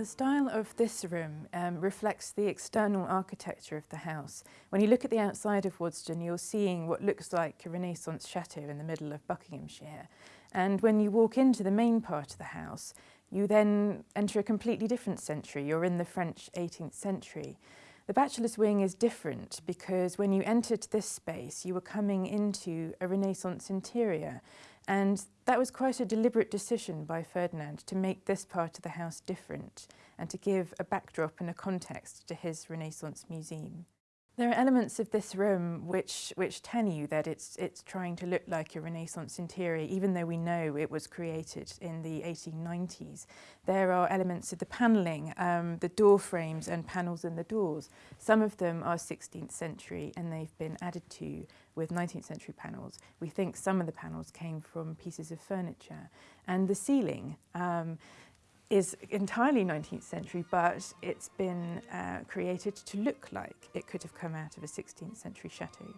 The style of this room um, reflects the external architecture of the house. When you look at the outside of Waddesdon, you're seeing what looks like a Renaissance chateau in the middle of Buckinghamshire. And when you walk into the main part of the house, you then enter a completely different century. You're in the French 18th century. The bachelor's wing is different because when you entered this space, you were coming into a Renaissance interior. And that was quite a deliberate decision by Ferdinand to make this part of the house different and to give a backdrop and a context to his Renaissance museum. There are elements of this room which, which tell you that it's, it's trying to look like a Renaissance interior, even though we know it was created in the 1890s. There are elements of the panelling, um, the door frames and panels in the doors. Some of them are 16th century and they've been added to with 19th century panels. We think some of the panels came from pieces of furniture. And the ceiling, um, is entirely 19th century, but it's been uh, created to look like it could have come out of a 16th century chateau.